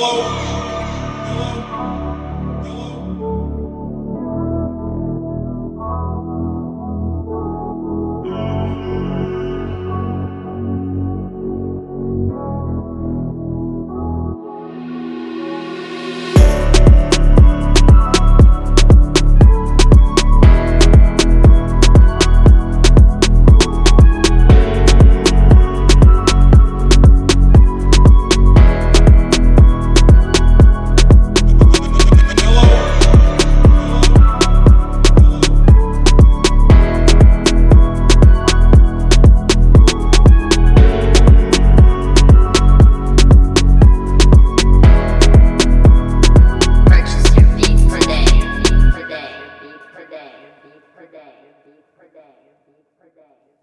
Hello. day, beat per day, beat per day, beat per day.